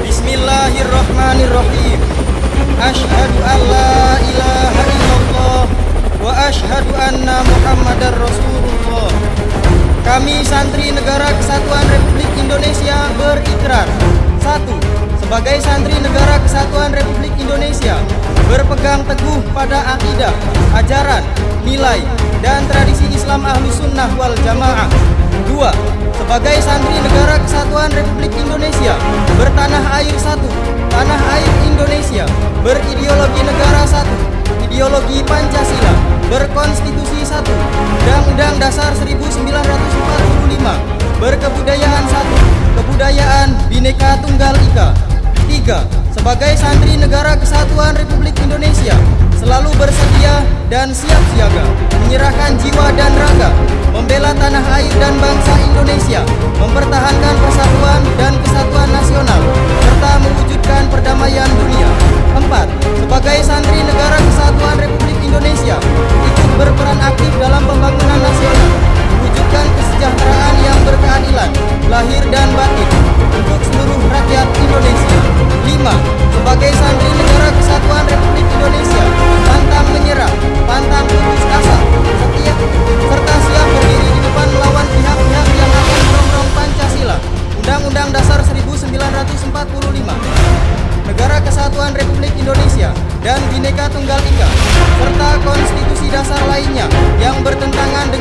Bismillahirrahmanirrahim. Ashhadu an la ilaha illallah Wa ashhadu anna muhammadar rasulullah. Kami santri Negara Kesatuan Republik Indonesia berikrar. Satu, Sebagai santri Negara Kesatuan Republik Indonesia Berpegang teguh pada akidah, ajaran, nilai, dan tradisi Islam Ahlus Sunnah wal Jamaah. Dua, Sebagai santri Negara Kesatuan Republik Indonesia satu Tanah air Indonesia Berideologi negara satu Ideologi Pancasila Berkonstitusi satu Undang-Undang Dasar 1945 Berkebudayaan satu Kebudayaan Bhinneka Tunggal Ika. Tiga Sebagai santri Negara Kesatuan Republik Indonesia Selalu bersedia dan siap siaga Menyerahkan jiwa dan raga Membela tanah air dan bangsa Kesatuan Republik Indonesia dan Bhinneka Tunggal Ika serta konstitusi dasar lainnya yang bertentangan dengan